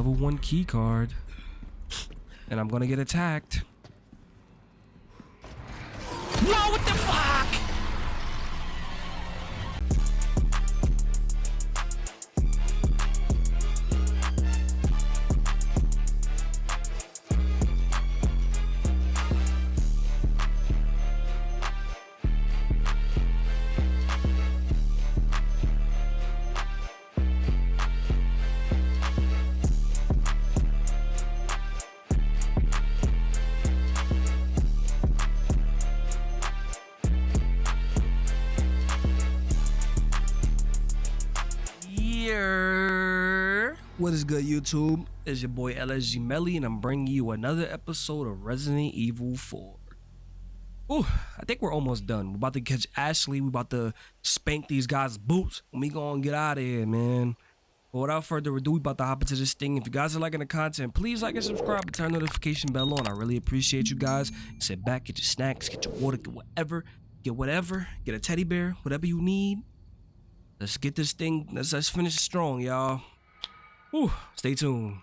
level one key card. And I'm gonna get attacked. Whoa, what the fuck? Good, YouTube? It's your boy LSG Melly, and I'm bringing you another episode of Resident Evil 4. Ooh, I think we're almost done. We're about to catch Ashley. We're about to spank these guys' boots, and we gonna get out of here, man. But without further ado, we about to hop into this thing. If you guys are liking the content, please like and subscribe and turn notification bell on. I really appreciate you guys. Sit back, get your snacks, get your water, get whatever, get whatever, get a teddy bear, whatever you need. Let's get this thing. Let's let's finish strong, y'all. Whew, stay tuned.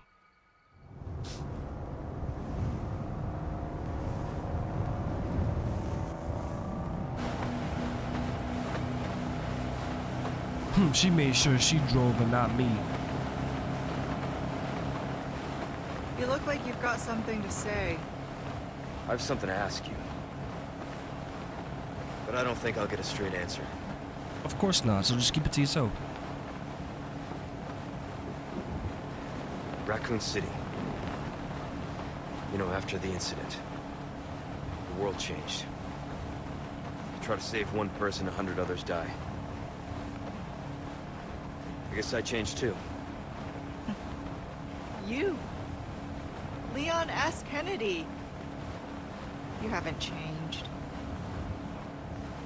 Hmm, she made sure she drove and not me. You look like you've got something to say. I have something to ask you. But I don't think I'll get a straight answer. Of course not, so just keep it to yourself. Raccoon City. You know, after the incident, the world changed. You try to save one person, a hundred others die. I guess I changed too. You. Leon S. Kennedy. You haven't changed.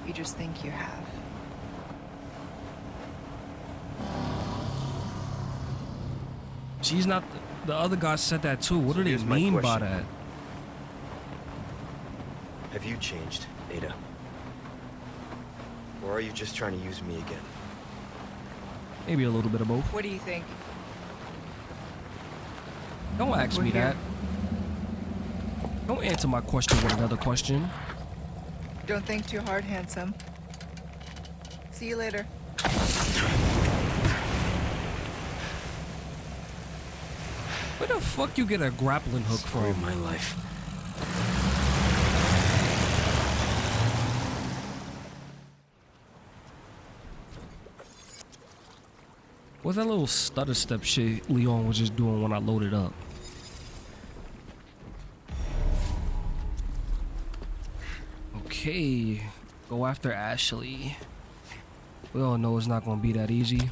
You just think you have. She's not. The other guy said that too. What So do they mean by that? Have you changed, Ada? Or are you just trying to use me again? Maybe a little bit of both. What do you think? Don't ask We're me here. that. Don't answer my question with another question. Don't think too hard, handsome. See you later. Where the fuck you get a grappling hook Story of from? my life. What's that little stutter step shit Leon was just doing when I loaded up? Okay, go after Ashley. We all know it's not gonna be that easy.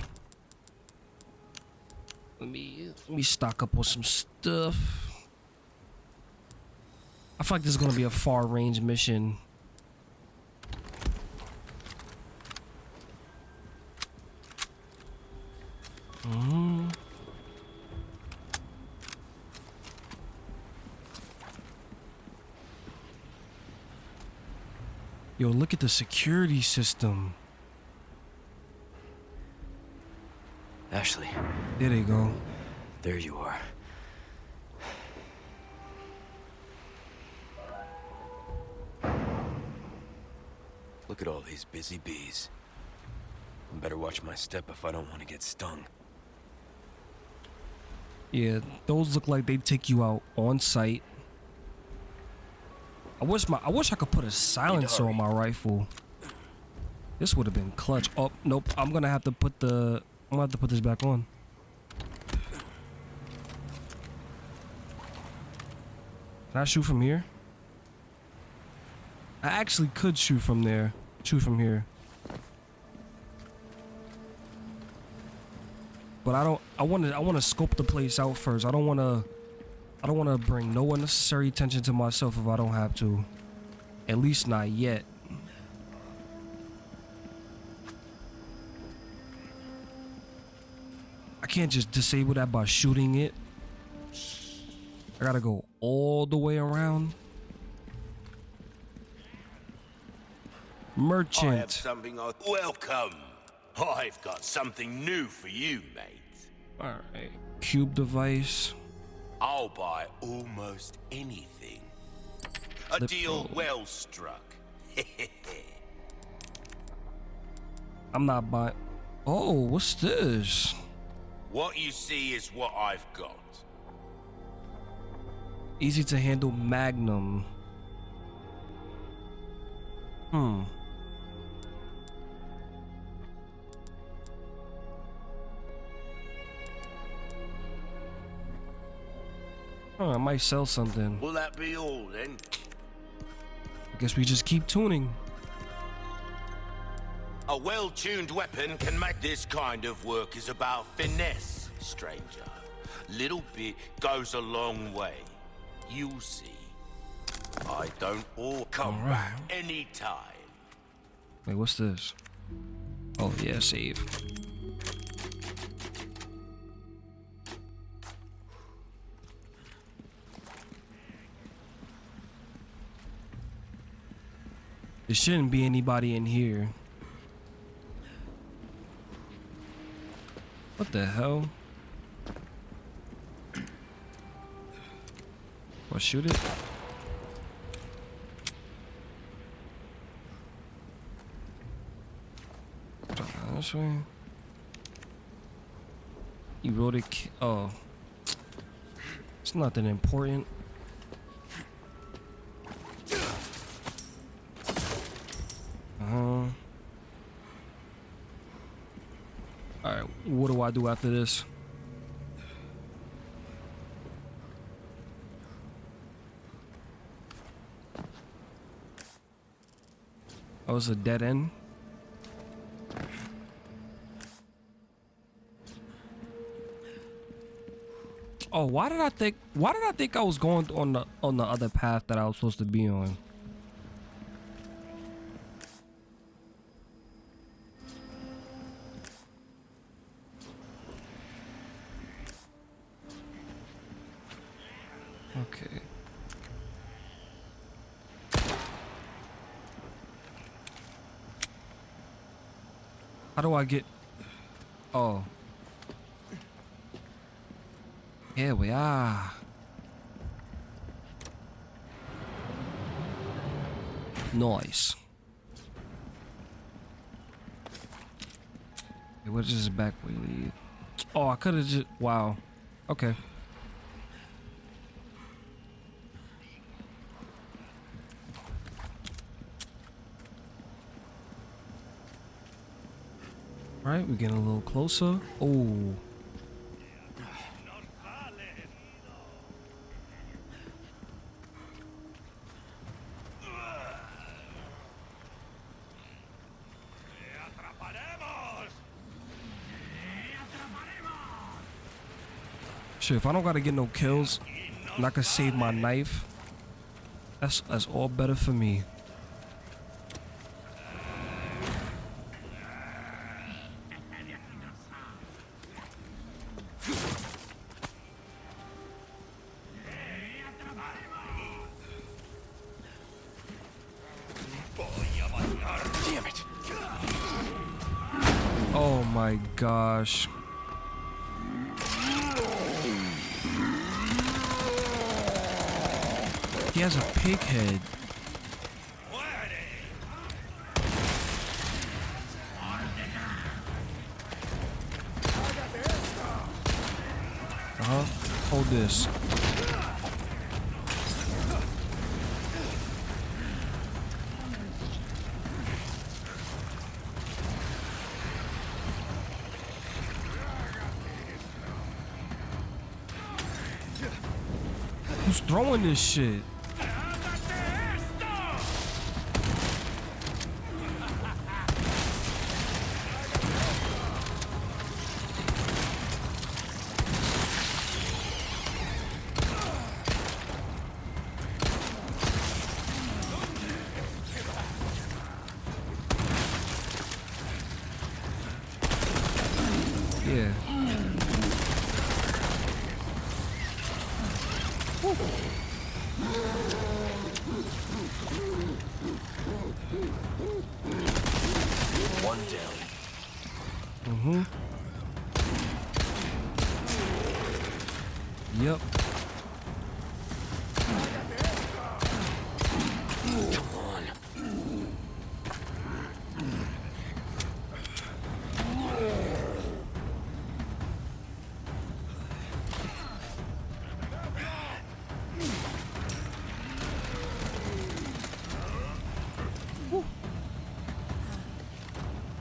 Let me stock up on some stuff. I feel like this is gonna be a far range mission. Mhm. Yo, look at the security system. Ashley, There they go. There you are. Look at all these busy bees. I better watch my step if I don't want to get stung. Yeah, those look like they take you out on site. I wish my I wish I could put a silencer on my rifle. This would have been clutch. Oh, nope. I'm gonna have to put the I'm gonna have to put this back on. Can I shoot from here? I actually could shoot from there. Shoot from here. But I don't I want to I want to scope the place out first. I don't want to I don't want to bring no unnecessary attention to myself if I don't have to. At least not yet. I can't just disable that by shooting it. I gotta go all the way around. I have Merchant. something I... Welcome! I've got something new for you, mate. All right. Cube device. I'll buy almost anything. A Lip deal roll. well struck. I'm not buying. Oh, what's this? what you see is what I've got. Easy to handle Magnum. Hmm. Oh, I might sell something. Will that be all then? I guess we just keep tuning. A well-tuned weapon can make this kind of work is about finesse, stranger. Little bit goes a long way. You'll see. I don't all come back anytime. Wait, what's this? Oh yeah, save. There shouldn't be anybody in here. What the hell? What, shoot it? Uh, This way. Erotic. Oh. It's nothing important. Uh huh. Alright, what do I do after this? Oh, was a dead end? Oh, why did I think why did I think I was going on the on the other path that I was supposed to be on? Okay. How do I get Oh. Here we are. Nice. What is this back way lead? Oh, I could have just. Wow. Okay. Right, we're getting a little closer. Oh. Shit, if I don't gotta get no kills, and I can save my knife, that's that's all better for me. My gosh. He has a pig head. Uh huh. Hold this. Throwing this shit?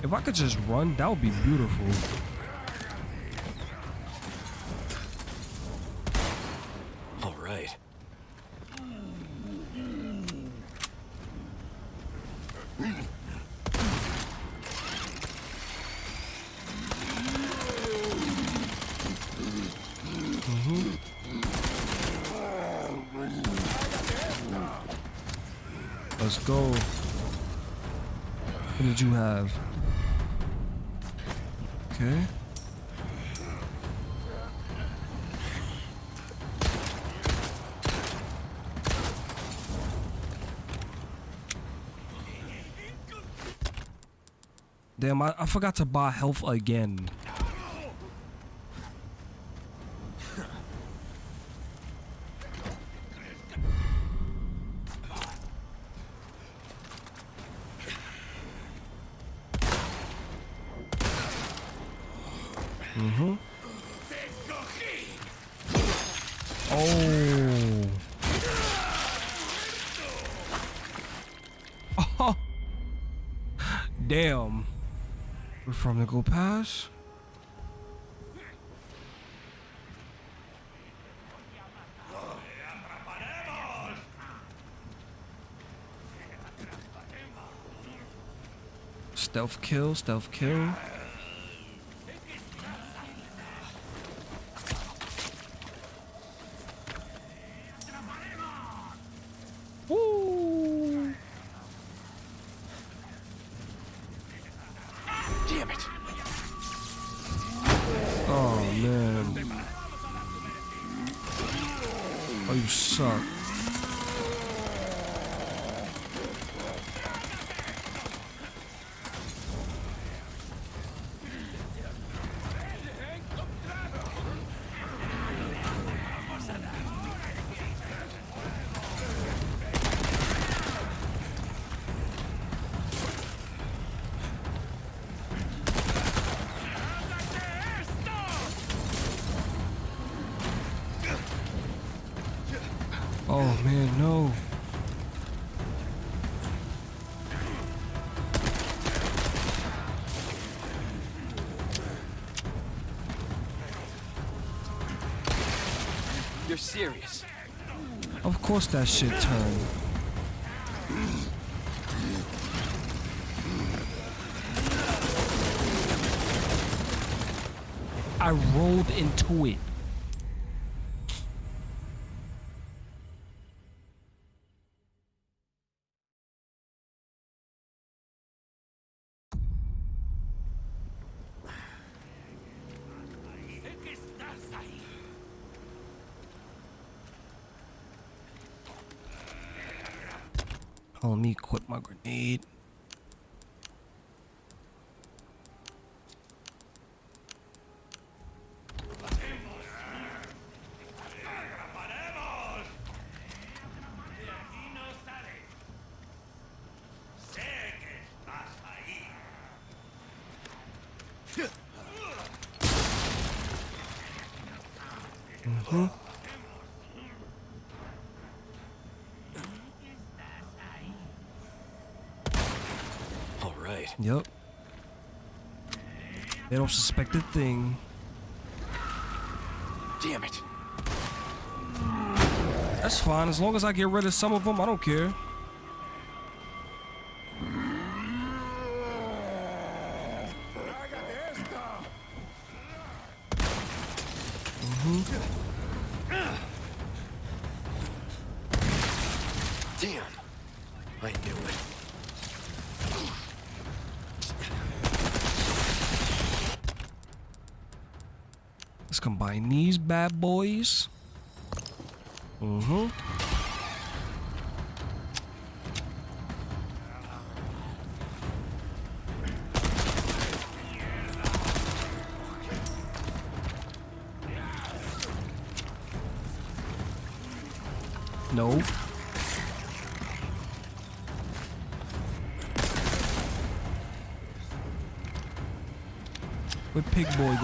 If I could just run, that would be beautiful. All right. Let's go. What did you have? Okay. Damn, I, I forgot to buy health again. Mm-hmm. Oh. Oh. Damn. We're from the go pass. Stealth kill, stealth kill. Woo! Damn it. Oh man. Oh, you suck. Serious. Of course that shit turned. I rolled into it. Oh, let me equip my grenade. Mm-hmm. All right. Yep. They don't suspect a thing. Damn it. That's fine. As long as I get rid of some of them, I don't care. Where Pig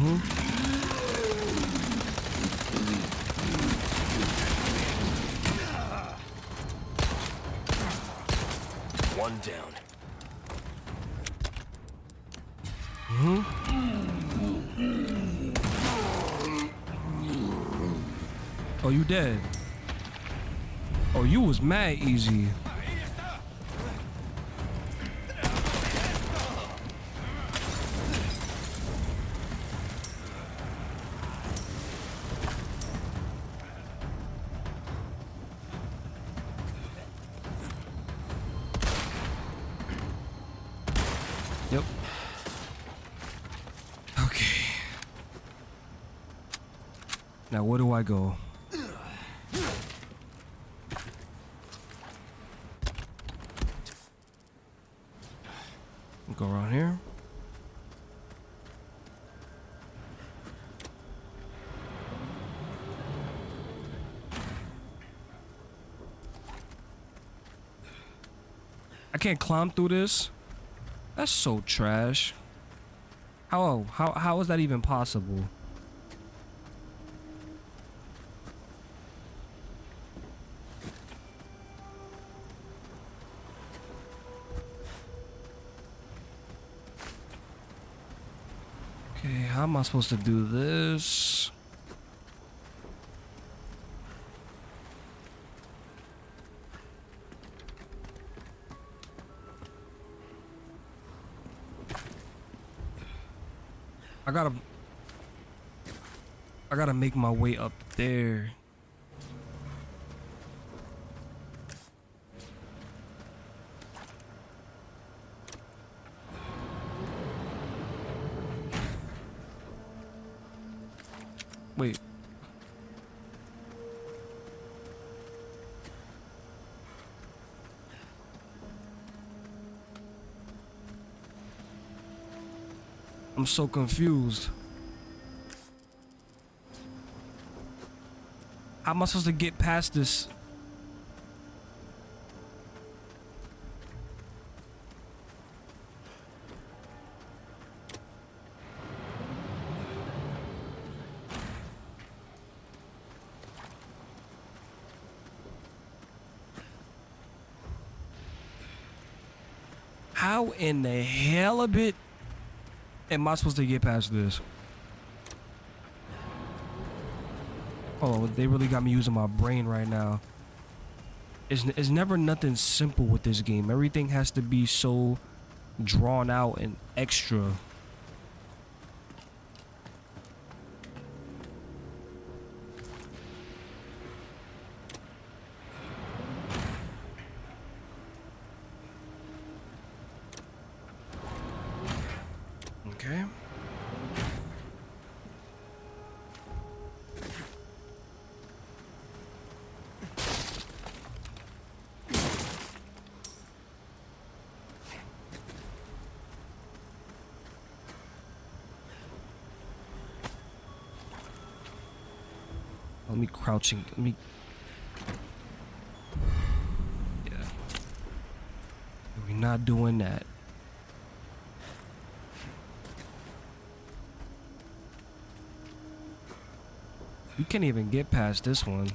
Boy One down. Oh, you dead? Oh, you was mad easy. Go? Go around here. I can't climb through this. That's so trash. How how how is that even possible? I supposed to do this? I gotta I gotta make my way up there. Wait. I'm so confused. How am I supposed to get past this? In the hell of it am I supposed to get past this? Oh, they really got me using my brain right now. It's, it's never nothing simple with this game. Everything has to be so drawn out and extra. Okay. Let me crouching. Let me. Yeah. We're not doing that. You can't even get past this one.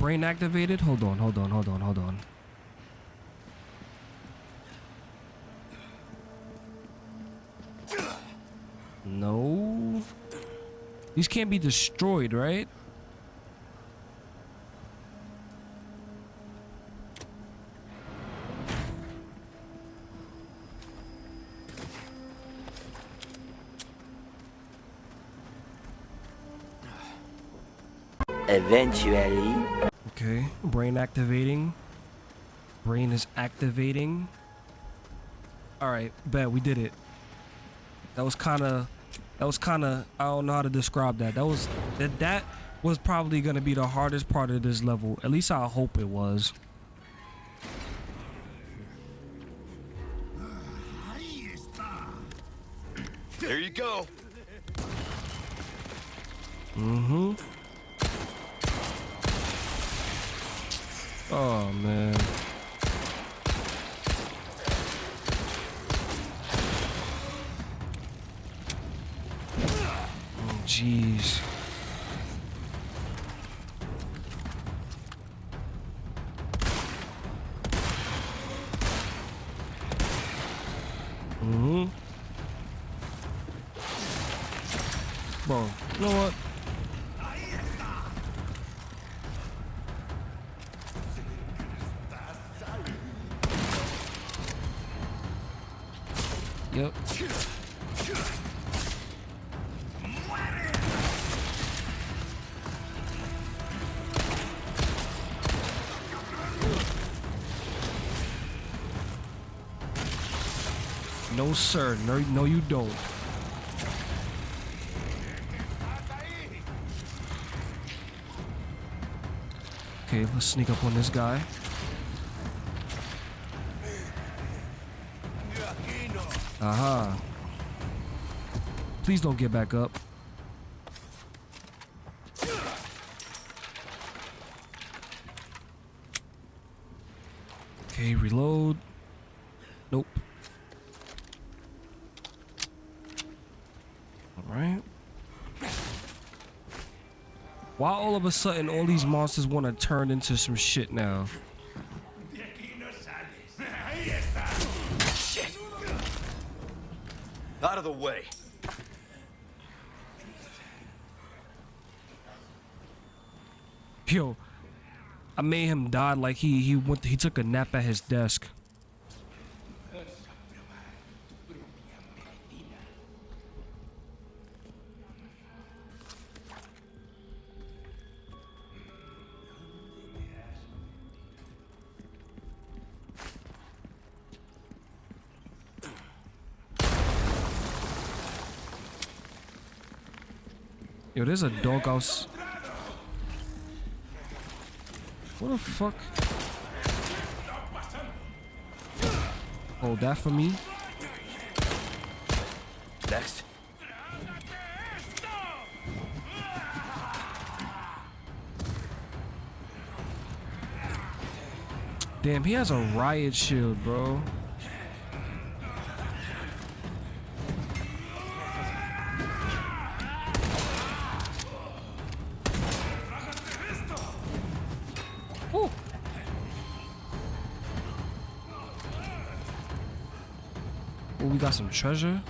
brain activated? Hold on, hold on, hold on, hold on. No. These can't be destroyed, right? Eventually, Brain activating. Brain is activating. All right, bet we did it. That was kind of, that was kind of, I don't know how to describe that. That was, that, that was probably going to be the hardest part of this level. At least I hope it was. There you go. Mm-hmm. Oh, man. Oh, jeez. No, sir. No, no, you don't. Okay, let's sneak up on this guy. Aha. Please don't get back up. Okay, reload. Nope. Alright. Why all of a sudden all these monsters want to turn into some shit now? Out of the way. Yo, I made him die like he he went he took a nap at his desk. Yo, there's a doghouse. What the fuck? Hold that for me. Next. Damn, he has a riot shield, bro. Treasure.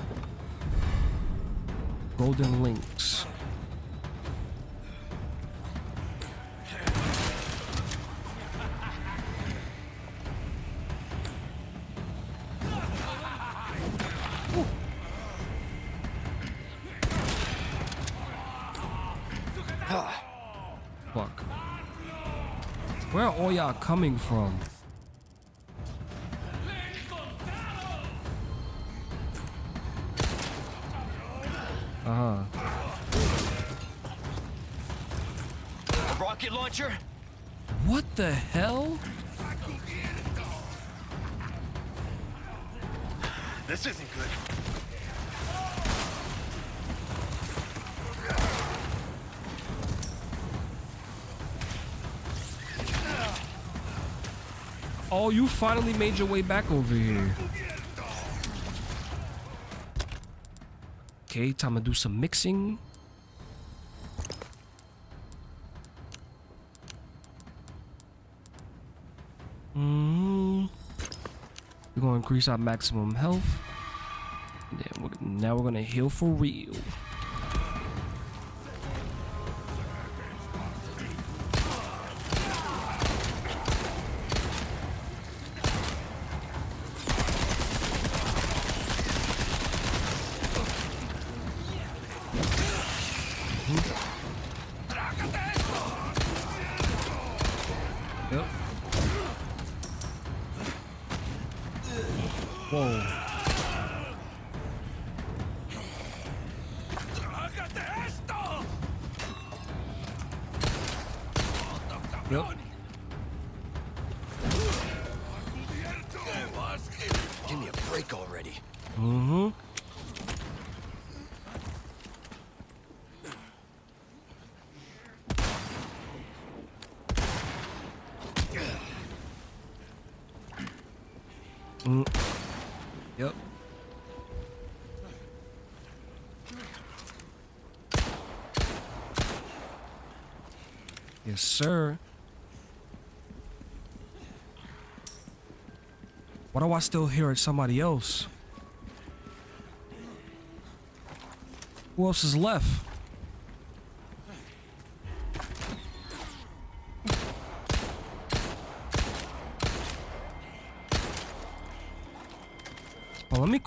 Golden Lynx. Fuck. Where are all y'all coming from? Uh huh. A rocket launcher? What the hell? This isn't good. Oh, you finally made your way back over here. Okay, time to do some mixing. Mm. We're gonna increase our maximum health. Then we're Now we're gonna heal for real. Yep. Yes, sir. Why do I still hear it somebody else? Who else is left?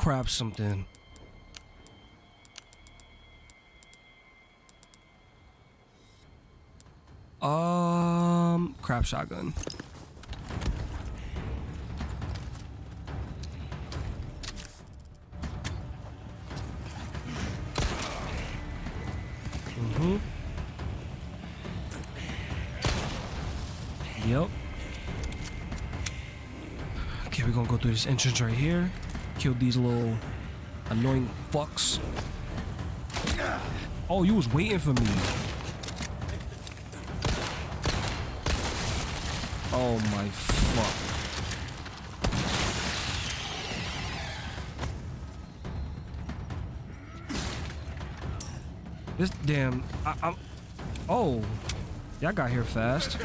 Grab something. Um, crap shotgun. Mm-hmm. Yep. Okay, we're gonna go through this entrance right here. Kill these little annoying fucks. Oh, you was waiting for me. Oh my fuck. This damn, I, I'm. Oh, y'all got here fast.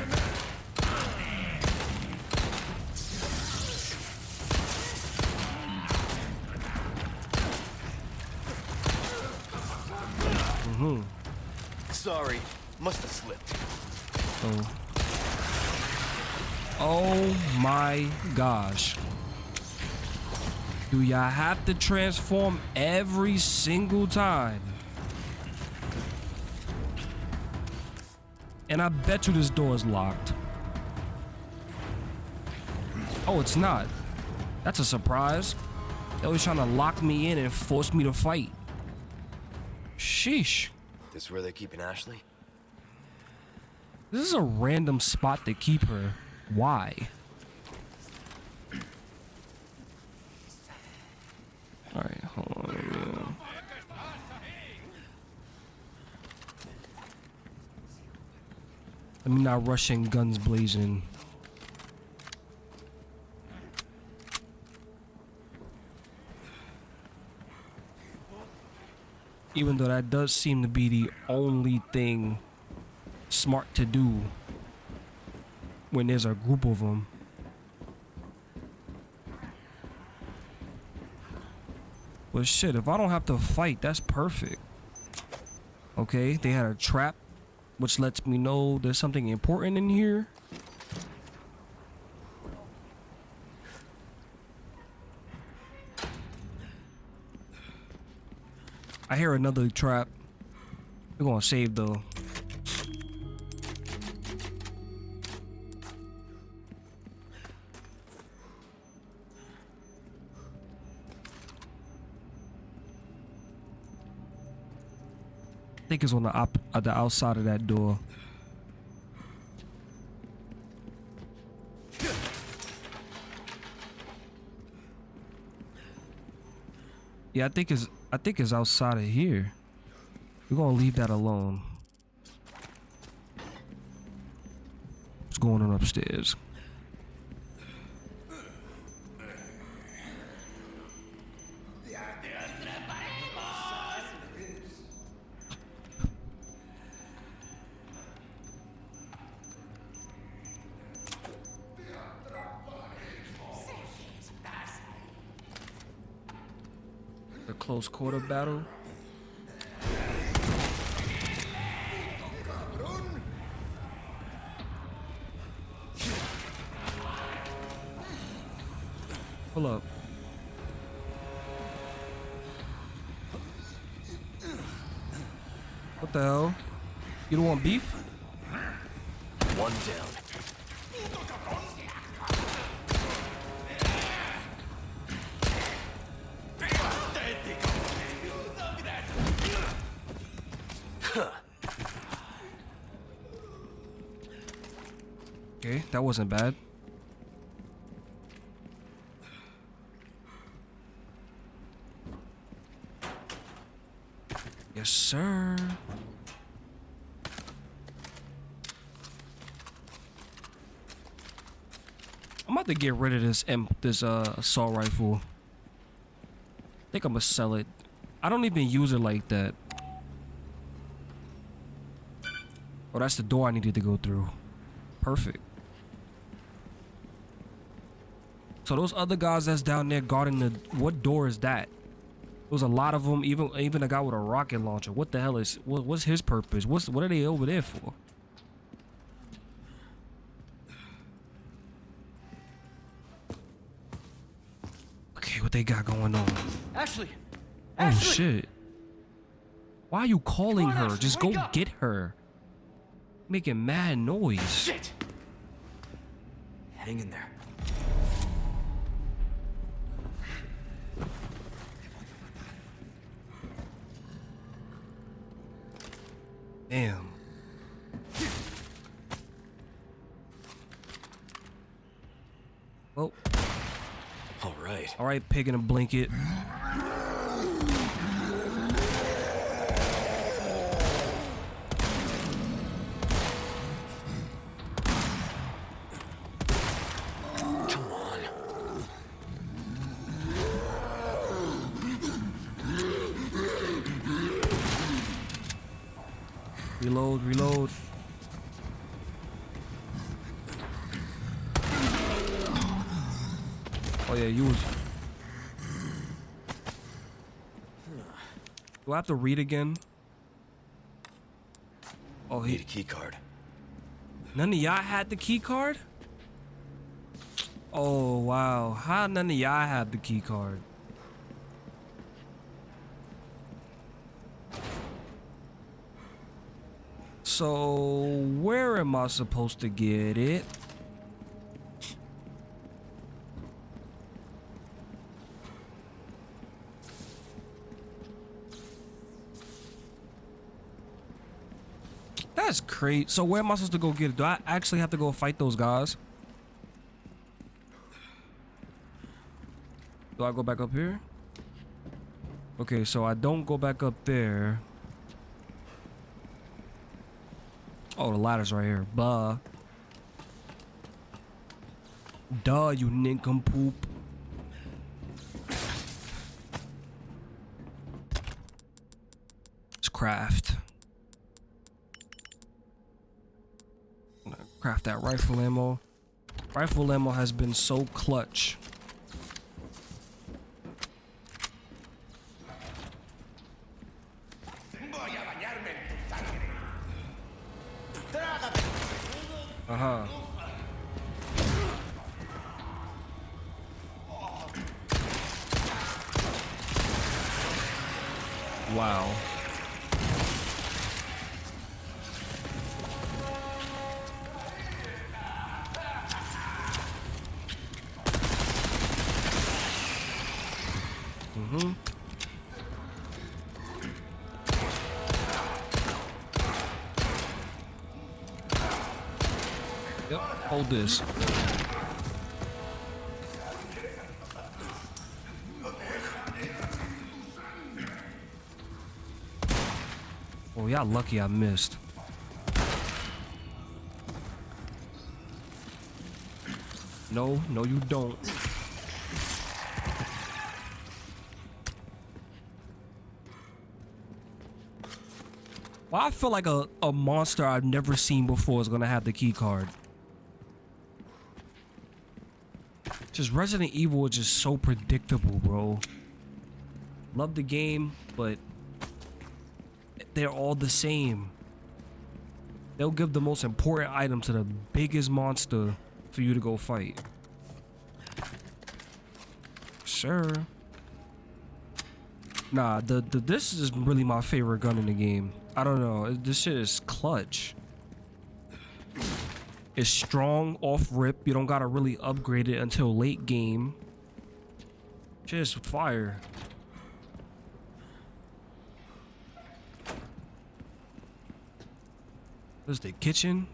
Sorry, must have slipped. Oh. Oh my gosh. Do y'all have to transform every single time? And I bet you this door is locked. Oh, it's not. That's a surprise. They always trying to lock me in and force me to fight. Sheesh. This where they're keeping Ashley? This is a random spot to keep her. Why? Alright, hold on. Me not rush in guns blazing. Even though that does seem to be the only thing smart to do when there's a group of them. But shit, if I don't have to fight, that's perfect. Okay, they had a trap, which lets me know there's something important in here. I hear another trap. We're gonna save though. I think it's on the op uh, the outside of that door. Yeah, I think it's I think it's outside of here. We're gonna leave that alone. What's going on upstairs? Quarter battle. Wasn't bad. Yes, sir. I'm about to get rid of this this uh assault rifle. I think I'm gonna sell it. I don't even use it like that. Oh, that's the door I needed to go through. Perfect. So those other guys that's down there guarding the what door is that? There's a lot of them. Even even a guy with a rocket launcher. What the hell is what, what's his purpose? What's what are they over there for? Okay, what they got going on? Ashley! Oh Ashley! shit! Why are you calling on, her? Ashley, Just go up! get her. Making mad noise. Shit! Hang in there. Damn. Well, All right. all right, pig in a blanket. To read again? Oh, he Need a key card. none of y'all had the key card? Oh wow, how none of y'all have the key card? So where am I supposed to get it? That's crazy. So where am I supposed to go get it? Do I actually have to go fight those guys? Do I go back up here? Okay, so I don't go back up there. Oh, the ladder's right here. Buh. Duh, you nincompoop. Craft. I'm gonna Craft that rifle ammo. Rifle ammo has been so clutch. This. Oh, y'all lucky I missed. No, no you don't. Well, I feel like a, a monster I've never seen before is gonna have the key card. Just Resident Evil is just so predictable, bro. Love the game, but they're all the same. They'll give the most important item to the biggest monster for you to go fight. Sure. Nah, the, the this is really my favorite gun in the game. I don't know. This shit is clutch. It's strong off rip. You don't gotta really upgrade it until late game. Just fire. This is the kitchen.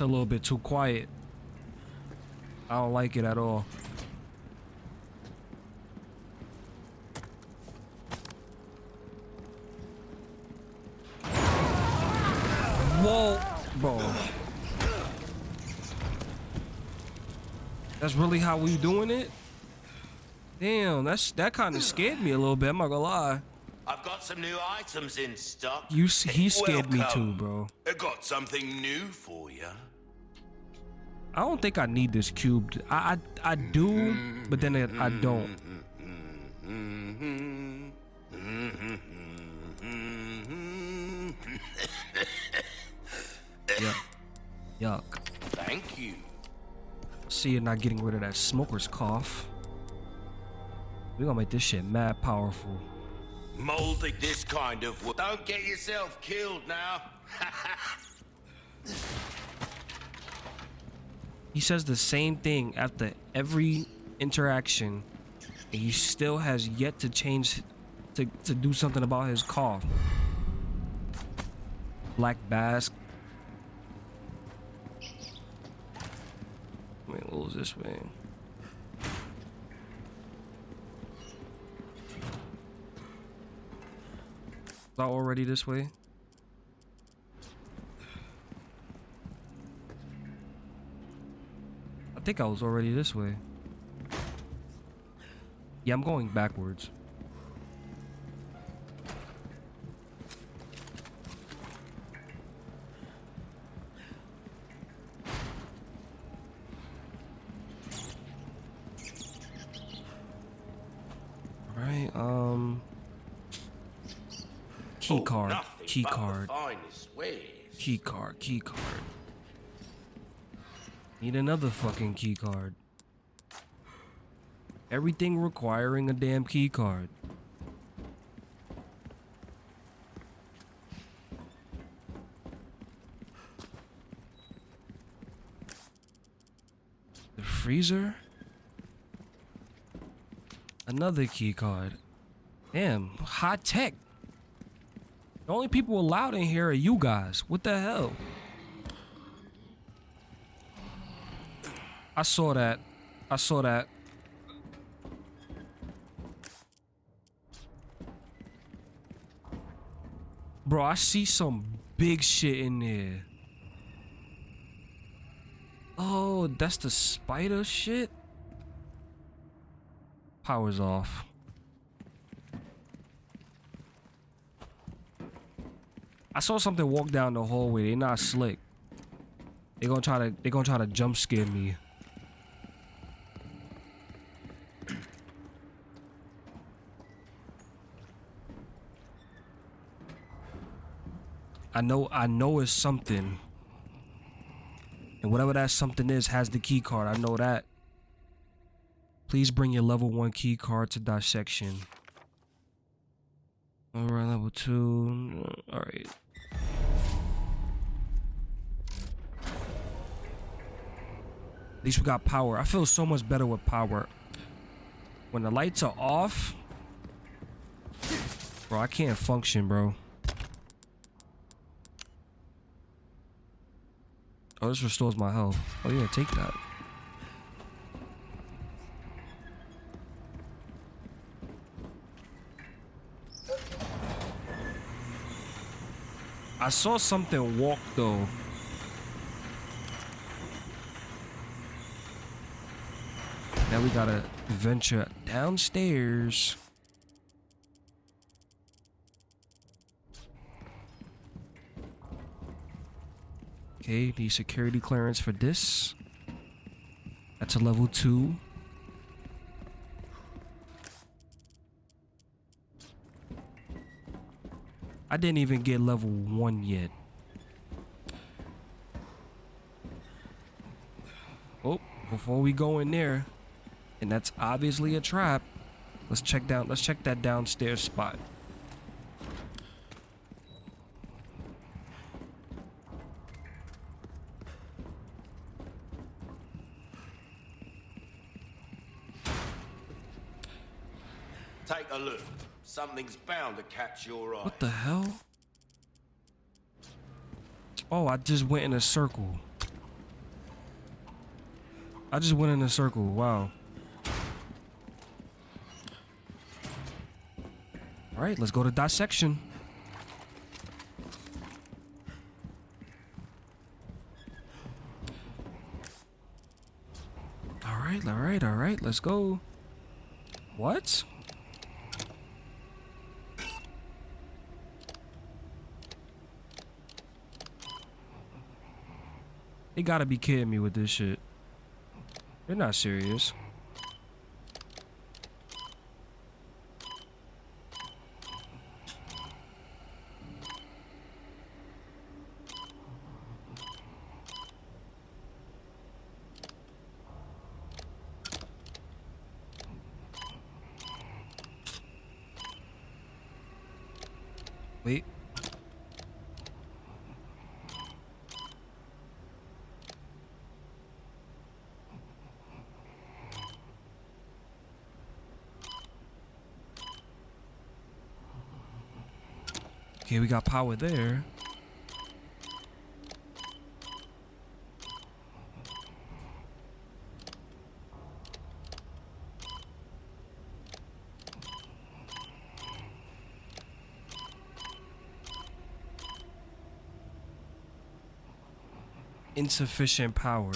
A little bit too quiet. I don't like it at all. Whoa, bro. That's really how we doing it? Damn, that's that kind of scared me a little bit. I'm not gonna lie. I've got some new items in stock. You he scared me too, bro. I got something new for you. I don't think I need this cube. I I, I do, but then it, I don't. Yuck. Yuck. Thank you. See you're not getting rid of that smoker's cough. We gonna make this shit mad powerful. Molding this kind of work. Don't get yourself killed now. He says the same thing after every interaction, and he still has yet to change, to, to do something about his cough. Black Bass. Wait, what was this way? Already this way? I think I was already this way. Yeah, I'm going backwards. Um... Key card, key card, key card, key card. Need another fucking key card. Everything requiring a damn key card. The freezer? Another key card. Damn, high tech. The only people allowed in here are you guys. What the hell? I saw that. I saw that. Bro, I see some big shit in there. Oh, that's the spider shit? Power's off. I saw something walk down the hallway. They're not slick. They gonna try to they gonna try to jump scare me. I know I know it's something. And whatever that something is has the key card. I know that. Please bring your level 1 key card to dissection. Alright, level 2. Mm, Alright. At least we got power. I feel so much better with power. When the lights are off, bro, I can't function, bro. Oh, this restores my health. Oh yeah, take that. I saw something walk though. Now we gotta venture downstairs. Okay, the security clearance for this. That's a level two. I didn't even get level one yet. Oh, before we go in there, and that's obviously a trap. Let's check down. Let's check that downstairs spot. Take a look. Something's bound to catch your eye. What the hell? Oh, I just went in a circle. I just went in a circle. Wow. All right, let's go to dissection. All right, all right, all right, let's go. What? They gotta be kidding me with this shit. They're not serious. Okay, we got power there. Insufficient power.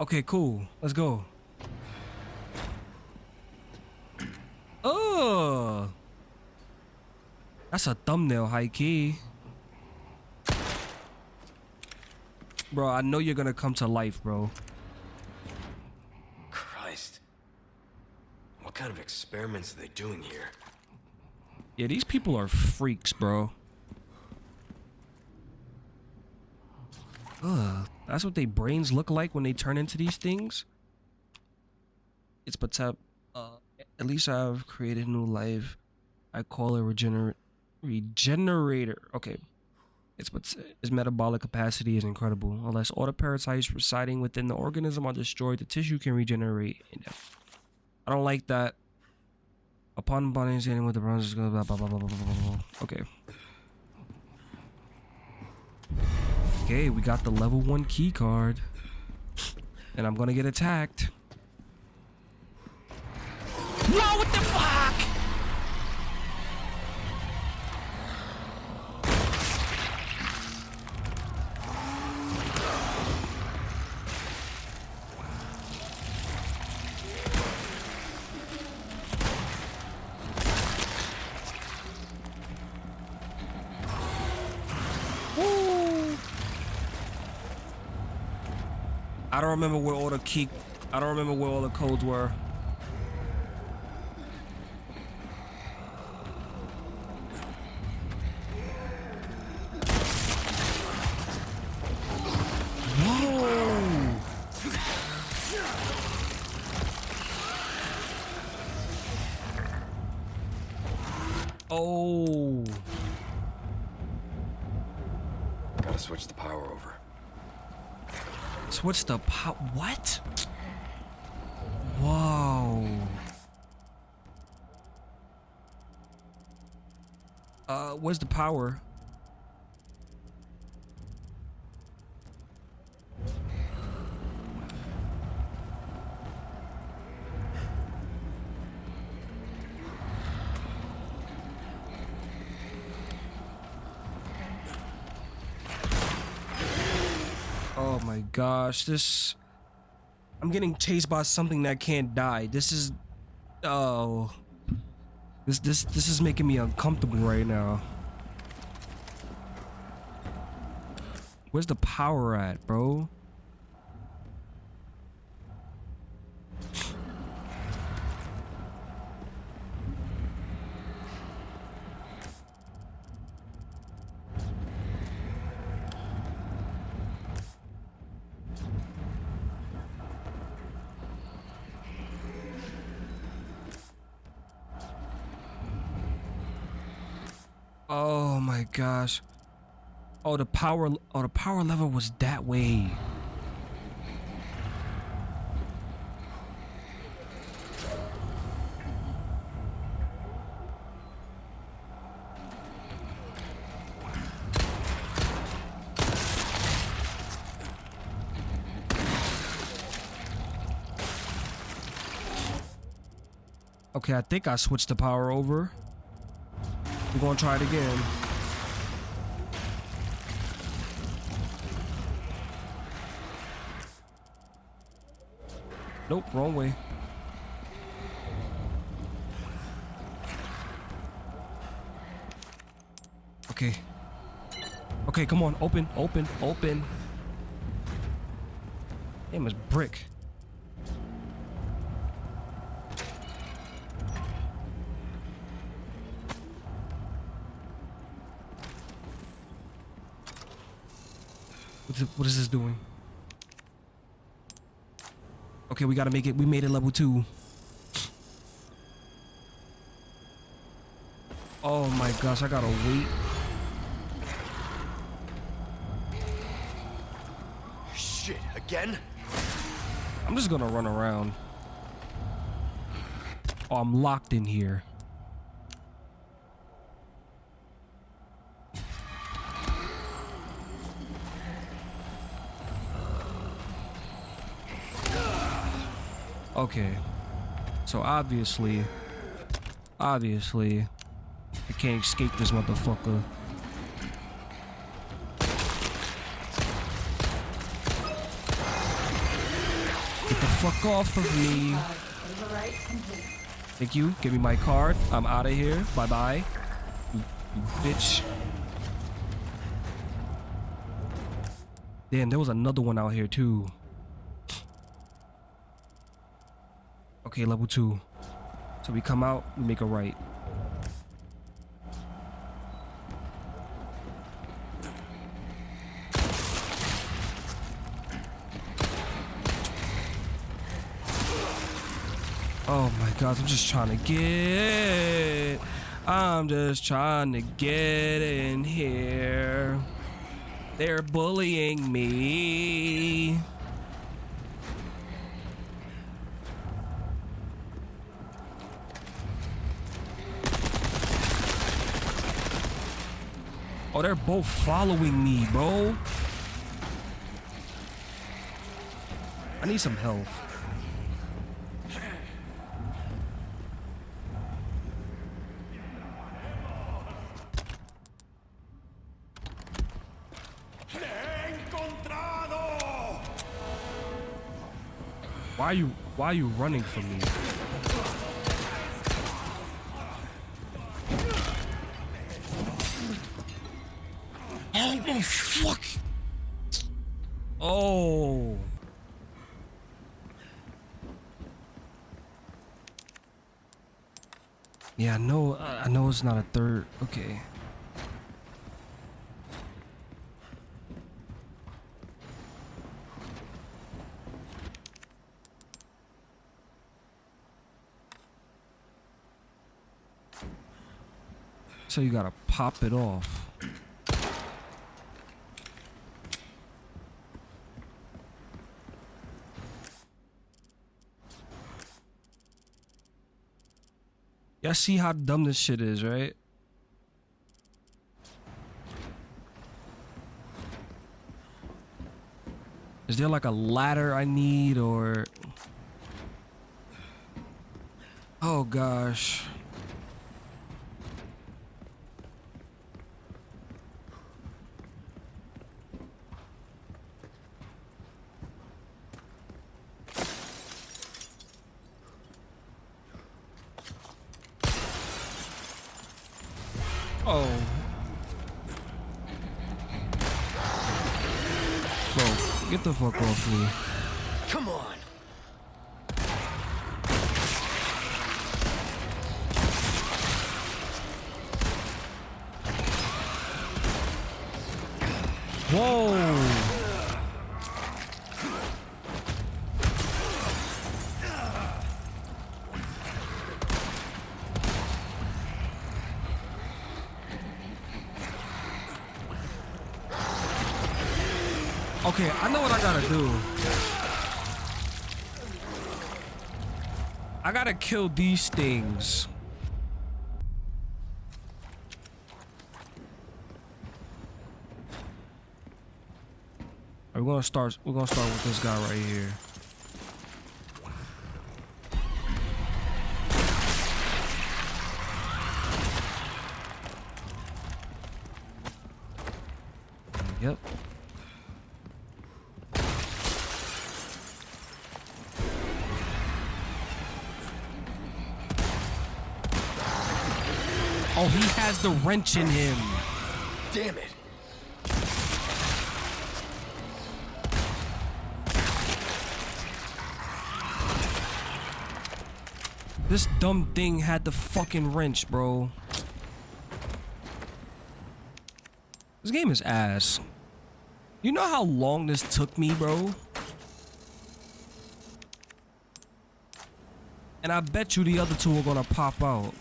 Okay, cool. Let's go. Oh, that's a thumbnail, high key. Bro, I know you're gonna come to life, bro. Christ. What kind of experiments are they doing here? Yeah, these people are freaks, bro. Ugh, that's what their brains look like when they turn into these things. It's but uh, at least I've created new life. I call it regener regenerator. Okay. It's its metabolic capacity is incredible. Unless all the parasites residing within the organism are destroyed, the tissue can regenerate. I don't like that. Upon bonding with the bronze, is blah blah blah blah blah blah blah. Okay. Okay, we got the level one key card, and I'm gonna get attacked. No, what the fuck? Don't remember where all the key. I don't remember where all the codes were. Oh. Gotta switch the power over. Switch the power. What? Whoa. Uh, where's the power? Oh my gosh, this... I'm getting chased by something that can't die. This is... Oh... This this this is making me uncomfortable right now. Where's the power at, bro? Oh my gosh. Oh, the power oh the power level was that way. Okay, I think I switched the power over. I'm gonna try it again. Nope, wrong way. Okay. Okay, come on, open, open, open. Damn, it's brick. What's what is this doing? Okay, we gotta make it. We made it level two. Oh my gosh, I gotta wait. Shit, again? I'm just gonna run around. Oh, I'm locked in here. Okay. So obviously, obviously, I can't escape this motherfucker. Get the fuck off of me. Thank you. Give me my card. I'm out of here. Bye bye. You, you bitch. Damn, there was another one out here too. Okay, level two. So we come out, we make a right. Oh my god, I'm just trying to get. I'm just trying to get in here. They're bullying me. Oh, they're both following me, bro. I need some health. Why are you why are you running from me? Fuck. Oh. Yeah, I know I know it's not a third. Okay. So you gotta pop it off. Y'all see how dumb this shit is, right? Is there like a ladder I need or... Oh gosh. Oh. Bro, get the fuck off me. Come on. Whoa. Okay, I know what I gotta do. I gotta kill these things. We're gonna start. We're gonna start with this guy right here. The wrench in him. Damn it. This dumb thing had the fucking wrench, bro. This game is ass. You know how long this took me, bro? And I bet you the other two are gonna pop out.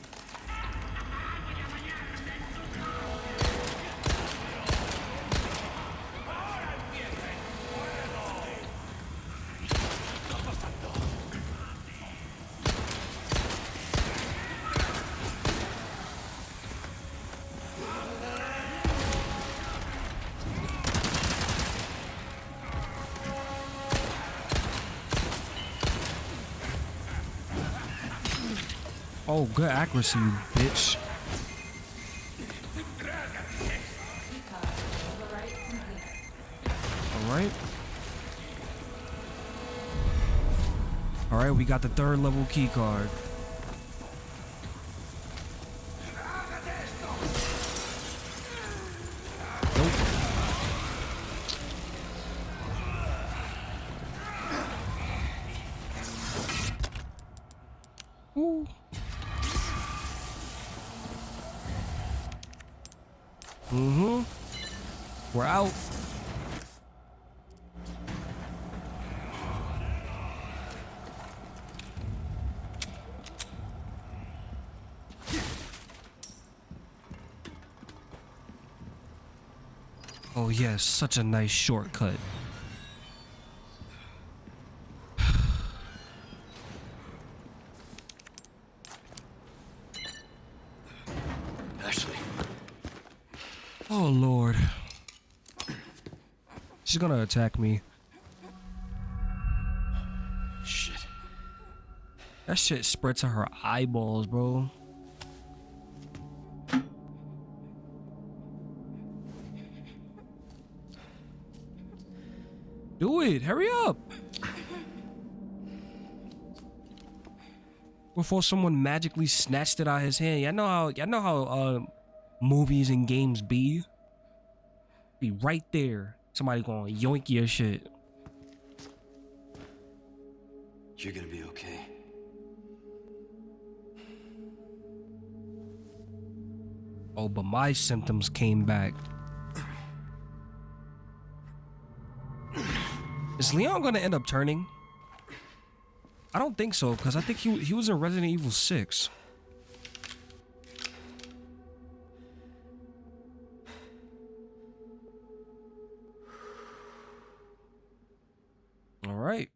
Oh, good accuracy, bitch. Alright. Alright, we got the third level key card. Nope. Ooh. Mm-hmm. We're out. Yes, such a nice shortcut. Ashley. Oh lord. She's gonna attack me. Shit. That shit spread to her eyeballs, bro. Do it. Hurry up. Before someone magically snatched it out of his hand. Y'all know how y'all know how uh movies and games be. Be right there. Somebody gonna yoink your shit. You're gonna be okay. Oh, but my symptoms came back. Is Leon gonna end up turning? I don't think so, because I think he he was in Resident Evil 6. All right.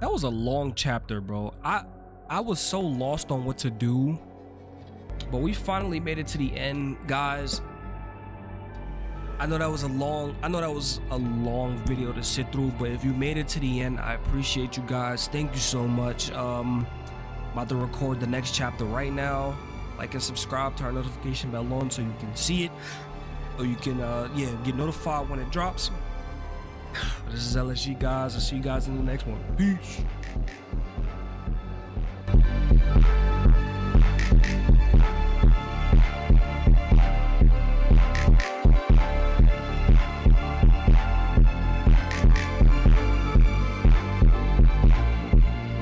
That was a long chapter, bro. I I was so lost on what to do. But we finally made it to the end, guys. I know that was a long I know that was a long video to sit through, but if you made it to the end, I appreciate you guys. Thank you so much. Um about to record the next chapter right now. Like and subscribe to our notification bell on so you can see it. Or you can uh yeah, get notified when it drops. This is LSG guys. I'll see you guys in the next one. Peace.